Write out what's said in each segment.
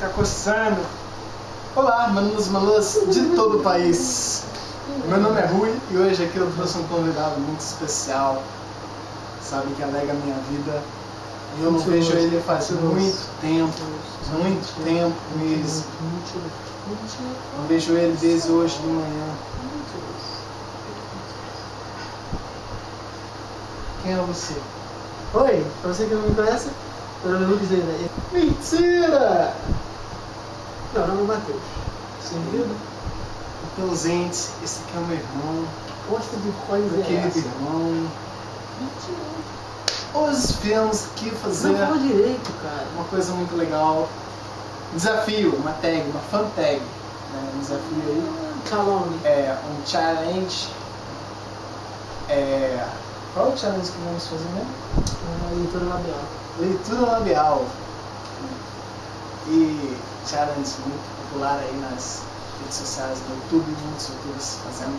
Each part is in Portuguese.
tá coçando. Olá, manos malas de todo o país. Meu nome é Rui e hoje aqui eu trouxe um convidado muito especial. Sabe que alega a minha vida. E eu não vejo ele faz muito tempo, muito tempo mesmo. Não vejo ele desde hoje de manhã. Quem é você? Oi, pra você que não me conhece, meu nome é Lucas Deira. Mentira! Nome é Matheus. Sem vida, Então, gente, esse aqui é o meu irmão, posta de coisa meu querido irmão. Hoje viemos aqui fazer Não fala direito, cara. uma coisa muito legal. Desafio, uma tag, uma fan tag. Né? Um desafio aí. Calone. É um challenge. É... Qual é o challenge que vamos fazer mesmo? A leitura labial. Leitura labial. E challenge muito popular aí nas redes sociais, no YouTube, muitos youtubers fazendo.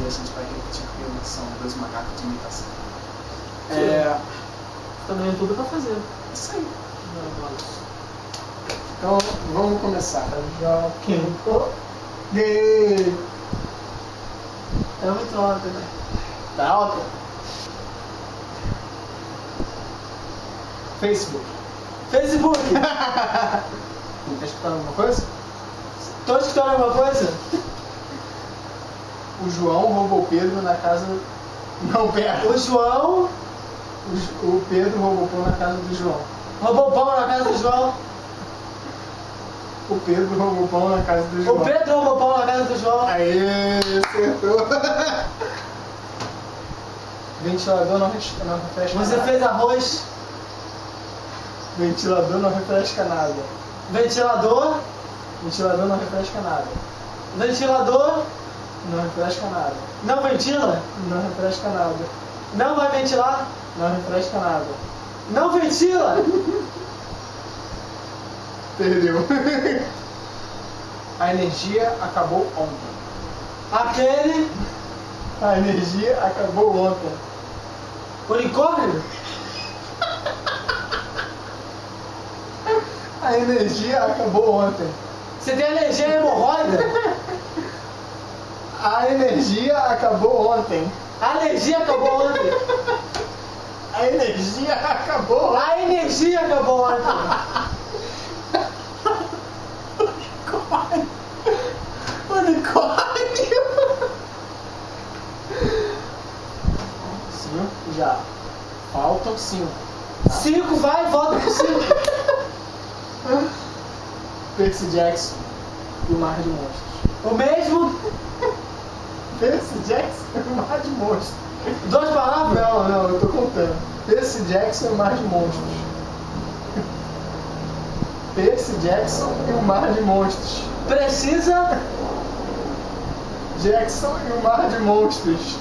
E a gente vai repetir porque são dois macacos de imitação. É. Tá no YouTube pra fazer. Isso aí. Não. Então vamos começar. Já Quem? Gay! É muito alto, né? Tá alto? Facebook. Facebook! Tá escutando alguma coisa? Tô escutando alguma coisa? O João roubou o Pedro na casa. Não, pera. O João O, o Pedro roubou o pão na casa do João. roubou pão na casa do João. O Pedro roubou o pão na casa do João. O Pedro roubou pão na casa do João. Aê, acertou. Ventilador não, não refresca Você nada. fez arroz, Ventilador não refresca nada. ventilador, Ventilador não refresca nada. ventilador, Não refresca nada. não ventila, Não refresca nada. não vai ventilar, Não refresca nada. não ventila. Perdeu. A energia acabou ontem. Aquele A energia acabou ontem. unicórnio, A energia acabou ontem. você tem alergia à hemorroida, A energia acabou ontem. a alergia acabou ontem, A energia acabou ontem. a energia acabou ontem. Unicórnio. Cinco já. Faltam cinco. Cinco, vai, volta pro cinco. Percy Jackson e o Mar de Monstros. O mesmo, Percy Jackson e o Mar de Monstros. duas palavras. Não, não, eu tô contando. Percy Jackson e o Mar de Monstros. Percy Jackson e o Mar de Monstros. Precisa, Jackson e o Mar de Monstros.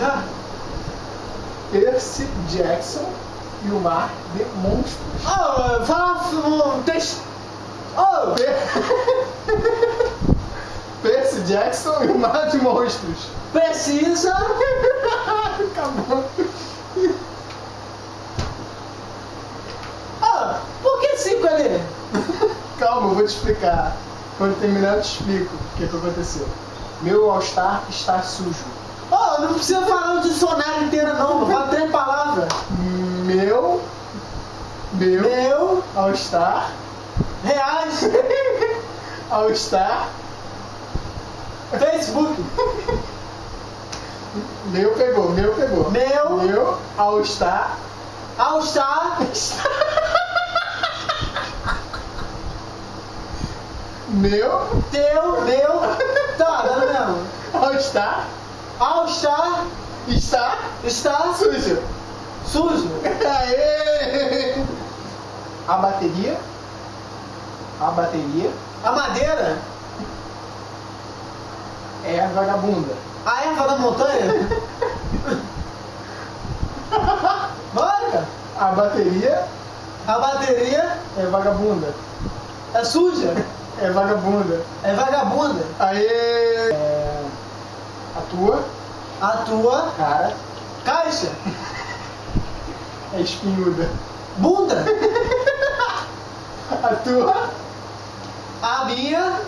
não, Percy Jackson e o Mar de Monstros. oh, fala um texto, oh, Per- Percy Jackson e o Mar de Monstros. precisa, Acabou. oh, por que cinco ali? Calma, eu vou te explicar. Quando terminar, eu te explico o que, que aconteceu. Meu All-Star está sujo. Oh, não precisa falar o dicionário inteiro não, não fala três palavras. Meu. Meu. Meu, All-Star. reais, All-Star. Facebook, Meu pegou, meu pegou. Meu. Meu All-Star. All Star, Meu teu, meu, tá, no mesmo. All-Star All Star está está sujo. sujo. Aê! A bateria. A bateria A madeira, é vagabunda. a erva da montanha. Bora, A bateria a bateria é vagabunda. é suja, É vagabunda. é vagabunda. Aê! É, a tua A tua cara caixa, é espinhuda. bunda, tua A minha.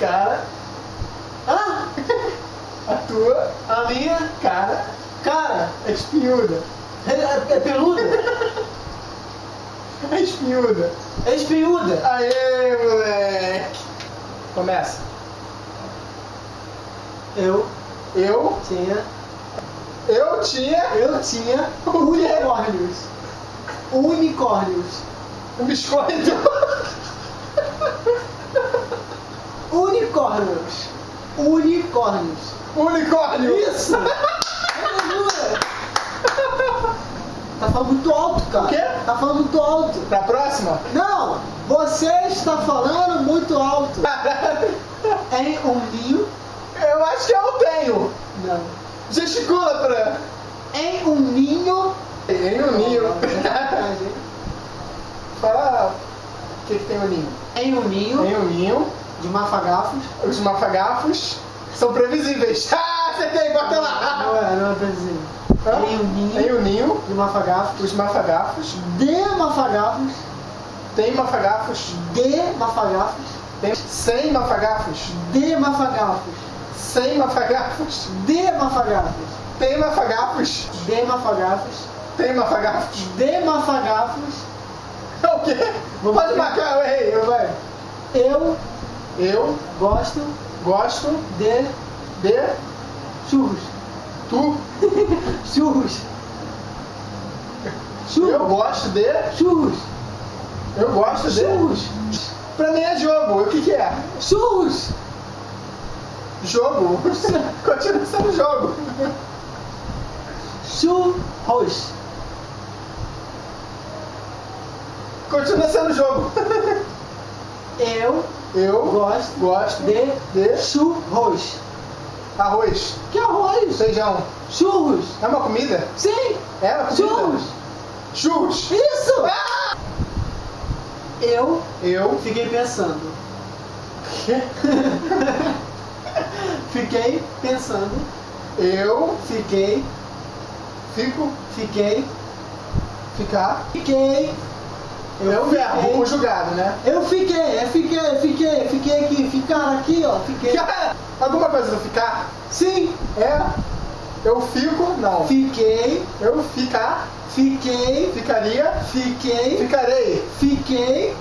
cara, Ah! a tua A minha. cara Cara. é espinhuda. É, é- é peluda? É espinhuda. É espinhuda? Aê, moleque! Começa. Eu Eu, tinha. eu tinha Eu tinha unicórnios. Unicórnios. Um biscoito. Unicórnios. Unicórnios. Unicórnio. Isso! Tá falando muito alto, cara. O quê? Tá falando muito alto. Pra próxima? Não! Você está falando muito alto. Em um ninho. Eu acho que eu tenho. Não. Gesticula pra. Em um ninho. Em um ninho. Fala o que, que tem o ninho. um ninho Tem o ninho. de mafagafos. Os mafagafos são previsíveis. Ah, acertei, bota Não lá. é, não é previsível. Hã? Em um ninho Tem o ninho. de mafagafos. Os mafagafos. De mafagafos. Tem mafagafos. De mafagafos. Tem 100 mafagafos. De mafagafos. 100 mafagafos. De mafagafos. Tem mafagafos. De mafagafos. Tem mafagafos. De mafagafos. O quê? Vamos Pode ver. marcar, eu errei, eu vai. Eu Eu gosto gosto de de churros. tu. Churros. Eu Churros. gosto de. Churros. Eu gosto de. Churros. Pra mim é jogo. O que, que é? Churros. Jogo. Continua sendo jogo. Churros. Continua sendo jogo. Eu Eu gosto gosto de de churros. arroz, Que arroz? feijão. Churros. É uma comida? Sim. É uma comida? Churros. Churros. Isso. Ah! Eu Eu. fiquei pensando. Fiquei pensando. Eu Fiquei. fico. Fiquei. Ficar. Fiquei. É o verbo fiquei. conjugado, né? Eu fiquei, eu fiquei, fiquei, fiquei aqui, ficar aqui, ó, fiquei. Alguma coisa do ficar? Sim, É. Eu fico. Não. fiquei, Eu ficar. fiquei, Ficaria. fiquei, Ficarei. fiquei,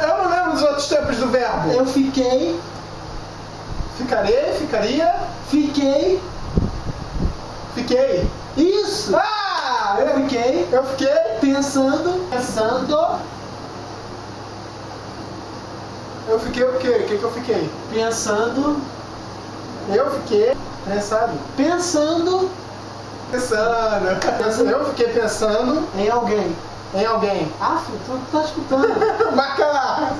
Eu não lembro dos outros tempos do verbo. eu fiquei, Ficarei, ficaria, fiquei. fiquei. Isso! Ah! Eu Eu, fiquei eu fiquei. pensando, pensando, Eu fiquei o quê? O que, que eu fiquei? pensando, Eu fiquei pensando Pensando. Pensando. Eu fiquei pensando em alguém. em alguém. Ah, filho, tu tá escutando. Lá.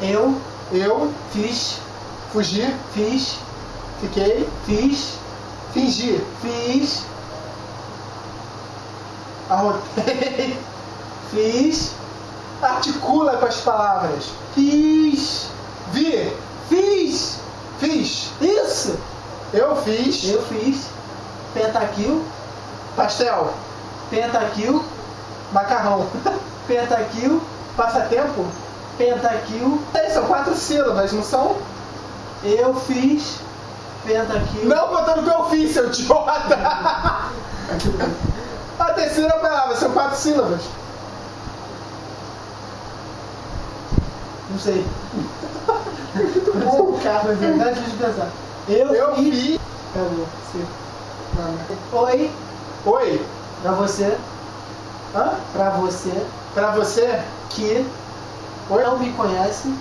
Eu Eu fiz, fugi, fiz, fiquei, fiz, fingi, fiz, arrotei. fiz, Articula com as palavras. fiz, Vi, fiz. fiz. Isso! Eu fiz Eu fiz pentaquil, pastel, pentaquil, macarrão. pentaquil, Passatempo? pentaquil. São quatro sílabas, não são? Eu fiz pentaquil. Não botando o que eu fiz, seu idiota! A terceira palavra, são quatro sílabas. Não sei. Muito bom, cara. Na verdade, deixa eu pensar. Eu, Eu fiz. fiz. Acabou. Sim. Não. Oi, Oi, pra você, hã? pra você Pra você, que oi, não me conhece,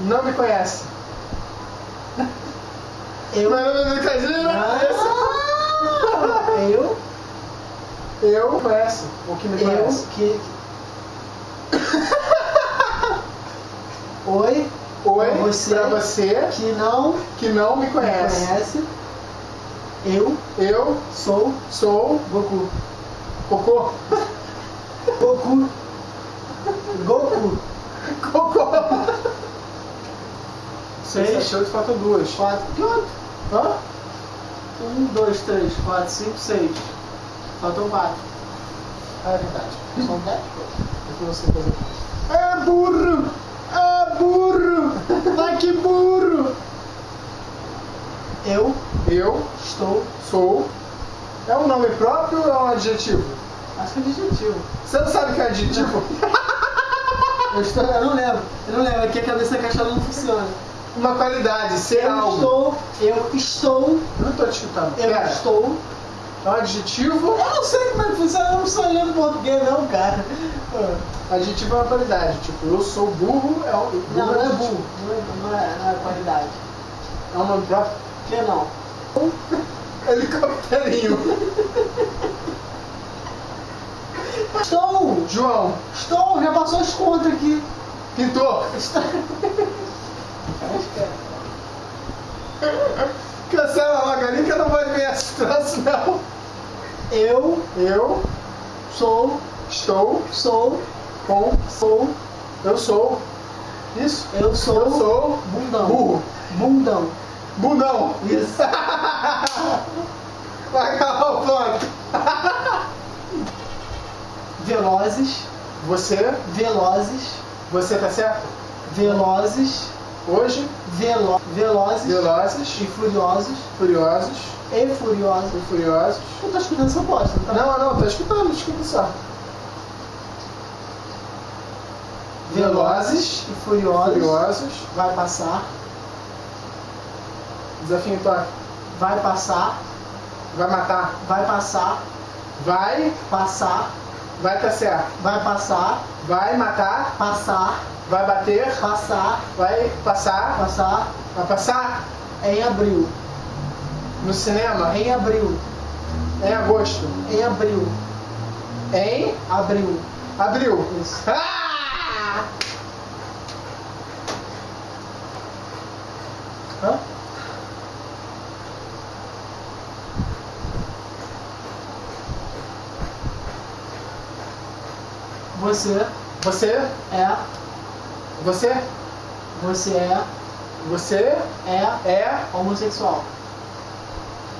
não me conhece. Eu. Meu nome é Brincadeira. Ah, eu, Eu conheço o que me eu conhece. que. Oi, Oi, pra você pra você que não que não me me conhece. conhece, eu Eu sou sou Goku. Cocô. Goku. Goku. Cocô. Seis, Seis, sete, oito, faltam duas. quatro. Outro? Hã? Um, dois, três, quatro, cinco, seis. Faltam quatro. Ah, é verdade. São dez? É que você fazer. É burro! É burro! Ai que burro! Eu Eu estou. sou. É um nome próprio ou é um adjetivo? Acho que é adjetivo. Você não sabe o que é adjetivo? Eu, estou, eu não lembro. Eu não lembro. Aqui a cabeça caixada não funciona. Uma qualidade, ser Eu algo. estou. Eu estou. Não tô te escutando. Eu Pera. estou. É um adjetivo. Eu não sei como é que funciona. Eu não sou olhando português, não, cara. Adjetivo é uma qualidade. Tipo, eu sou burro, é um. Não, não é adjetivo. burro. Não é, não é, não é qualidade. É um nome próprio. Que não? Helicopterinho. Estou! João, Estou! Já passou as contas aqui. pintor. Está... Cancela logo ali que eu não vou ver esse troço, não. Eu Eu sou. estou Sou. com. Sou. Eu sou. Isso? Eu sou. Eu sou. Bundão. Burro. Bundão. Bundão. Isso. Vai acabar o ponto. Velozes. Você, Velozes. você tá certo? Velozes. Hoje, Velo... Velozes. velozes, E furiosos. furiosos E furiosos. e furiosos. Eu tô escutando essa bosta, não tá? Não, não, tô escutando, escuta só. Velozes, E furiosos. furiosos. Vai passar. Desafio toque. Vai passar. Vai matar. Vai passar. Vai, Passar. vai certo. Vai passar. Vai matar, Passar. vai bater, Passar. vai passar, Passar. Vai passar Em abril. no cinema Em abril. em agosto. Em abril. Em Abril. abril. Isso. Ah! Hã? Você Você, é, você, você é, você é é, homossexual.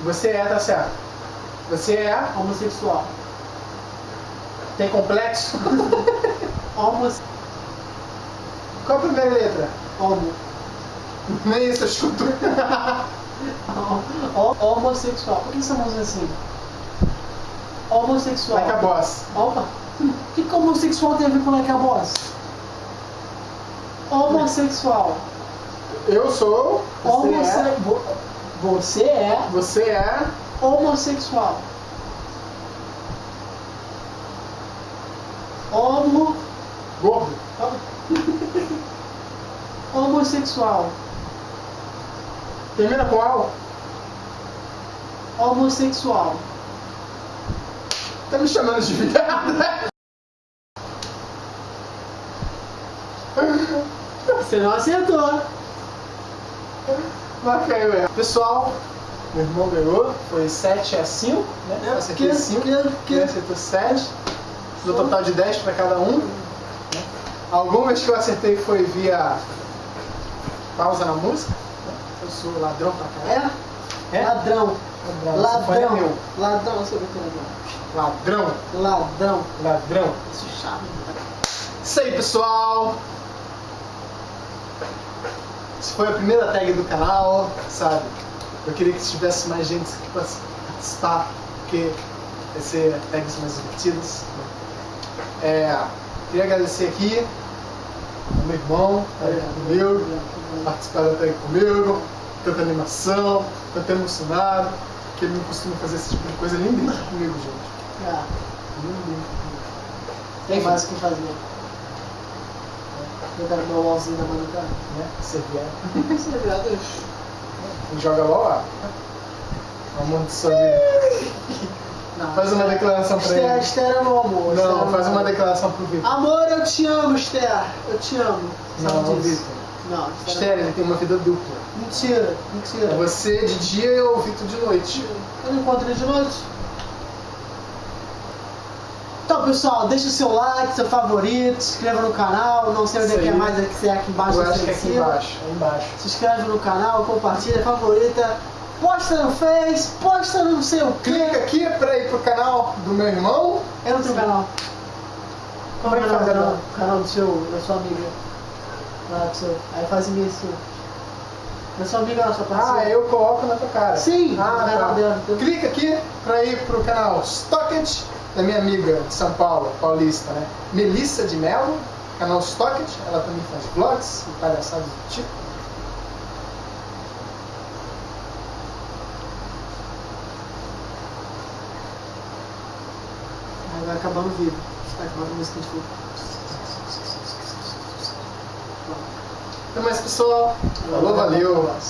você é, tá certo. Você é, Homossexual. tem complexo. Homos, Qual a primeira letra? homo. Nem isso eu. Ho- Homossexual. Por que estamos assim? Homossexual. Like a boss. Opa! O que, que homossexual tem a ver com like a boss? Homossexual. Eu sou, você é, vo- Você é você é, homossexual. Homo... gordo. Homossexual. Termina com al. Homossexual. Tá me chamando de viado, né? Você não acertou. Mas caiu erro. Pessoal, meu irmão ganhou. Foi 7 a 5, né? Eu acertei 5. Ele acertou 7. No total de 10 para cada um. Algumas que eu acertei foi via pausa na música. né? Eu sou ladrão pra caralho. É? Ladrão. Ladrão. É Ladrão. meu. Ladrão. Eu sou muito ladrão. Ladrão. Ladrão. Ladrão. Isso é chato. Isso aí, pessoal. Essa foi a primeira tag do canal, sabe? Eu queria que tivesse mais gente aqui para participar, porque vai ser tags mais divertidas. É, queria agradecer aqui ao meu irmão, tá aí comigo, participar da tag comigo, tanta animação, tanto emocionado, que ele não costuma fazer esse tipo de coisa. Nem brinca comigo, gente. Ah, nem brinca comigo. tem mais o que fazer. Eu quero meu LOLzinho do cara. Né? Ser viado. Isso é verdade. Quem joga LOL, ó. Amor de sua vida. Não, Faz uma declaração pra Esther, ele. Esther é meu amor. Esther é Não, faz uma declaração pro Vitor. Amor, eu te amo, Esther. Eu te amo. Não, Sabe não? Vitor. Não, Esther, ele tem uma vida dupla. Mentira, mentira. Você de dia e o Vitor de noite. Eu não encontro ele de noite. Então, pessoal, deixa o seu like, seu favorito, se inscreva no canal. Não sei onde é que é mais, é que é aqui embaixo Eu acho se que é é aqui embaixo. É embaixo. Se inscreve no canal, compartilha, favorita. posta no Face, posta no não sei o quê. Clica aqui pra ir pro canal do meu irmão. Eu não tenho canal. É o Como é que canal, faz canal, canal do seu, da sua amiga? Lá do seu. Aí faz isso. Da sua amiga lá, sua. Ah, eu coloco na tua cara. Sim, ah, no tá. dela. Clica aqui pra ir pro canal Stocket, da minha amiga de São Paulo, paulista, né? Melissa de Mello, canal Stocket, ela também faz vlogs e palhaçadas do tipo. Aí vai acabando o vídeo. Vai acabando a música de. Até mais, pessoal. Falou, valeu.